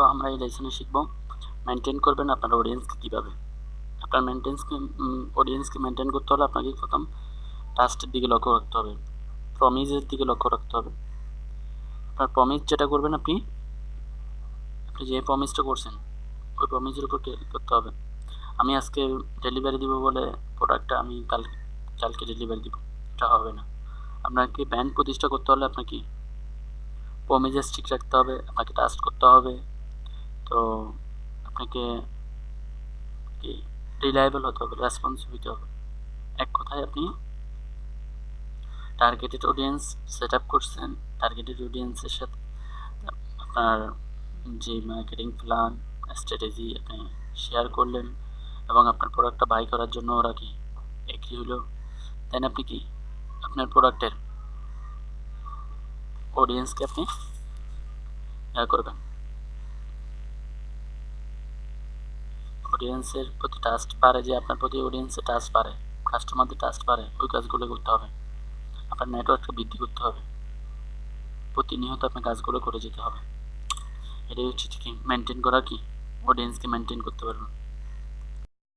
তো আমরা এই লেসনে শিখব মেনটেন করবেন আপনার অডিয়েন্সকে কীভাবে। আপনার মেনটেন্সকে অডিয়েন্সকে মেনটেন করতে হলে আপনাকে প্রথম টাস্টের দিকে লক্ষ্য রাখতে হবে প্রমিজের দিকে লক্ষ্য রাখতে হবে। আপনার প্রমিজ যেটা করবেন আপনি আপনি যে প্রমিজটা করছেন, ওই প্রমিজের উপর করতে হবে। আমি আজকে ডেলিভারি দিব বলে প্রোডাক্টটা আমি কাল, কালকে ডেলিভারি দিব, এটা হবে না। আপনাকে ব্র্যান্ড প্রতিষ্ঠা করতে হলে আপনাকে প্রমিজেস ঠিক রাখতে হবে, আপনাকে টাস্ট করতে হবে তো আপনাকে কি রিলায়েবল হতে হবে রেসপন্সিভ হতে হবে। এক কথায় আপনি টার্গেটেড অডিয়েন্স সেট আপ করছেন টার্গেটেড অডিয়েন্সের সাথে আপনার যে মার্কেটিং প্ল্যান স্ট্র্যাটেজি আপনি শেয়ার করলেন এবং আপনার প্রোডাক্টটা বাই করার জন্য ওরা কি এগ্রি হলো দেন আপনি কি আপনার প্রোডাক্টের অডিয়েন্সকে আপনি করবেন। অডিয়েন্সের প্রতি টাস্ট পারে যে আপনার প্রতি অডিয়েন্সের টাস্ট পারে কাস্টমারদের টাস্ট পারে ওই কাজগুলো করতে হবে। আপনার নেটওয়ার্ককে বৃদ্ধি করতে হবে। প্রতিনিয়ত আপনার কাজগুলো করে যেতে হবে। এটাই হচ্ছে কি মেনটেন করা কি? অডিয়েন্সকে মেনটেন করতে পারবেন।